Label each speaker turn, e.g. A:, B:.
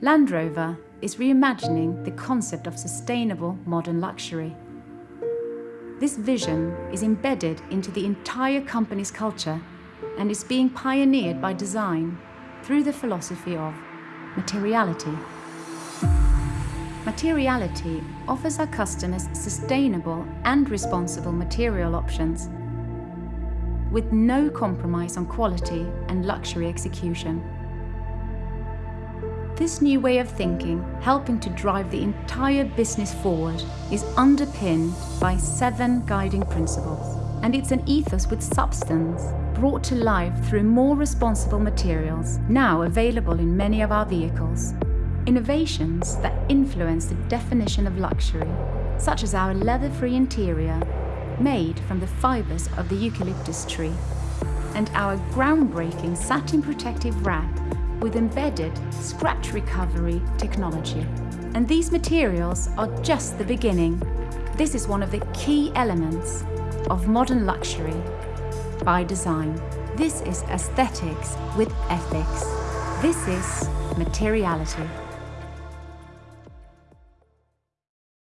A: Land Rover is reimagining the concept of sustainable modern luxury. This vision is embedded into the entire company's culture and is being pioneered by design through the philosophy of materiality. Materiality offers our customers sustainable and responsible material options with no compromise on quality and luxury execution. This new way of thinking, helping to drive the entire business forward, is underpinned by seven guiding principles. And it's an ethos with substance, brought to life through more responsible materials, now available in many of our vehicles. Innovations that influence the definition of luxury, such as our leather-free interior, made from the fibres of the eucalyptus tree, and our groundbreaking satin protective wrap with embedded scratch recovery technology. And these materials are just the beginning. This is one of the key elements of modern luxury by design. This is aesthetics with ethics. This is materiality.